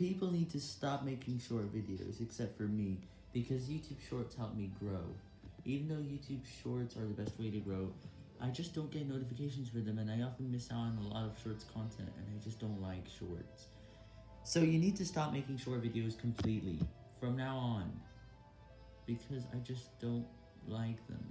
People need to stop making short videos, except for me, because YouTube Shorts help me grow. Even though YouTube Shorts are the best way to grow, I just don't get notifications for them, and I often miss out on a lot of Shorts content, and I just don't like Shorts. So you need to stop making short videos completely, from now on, because I just don't like them.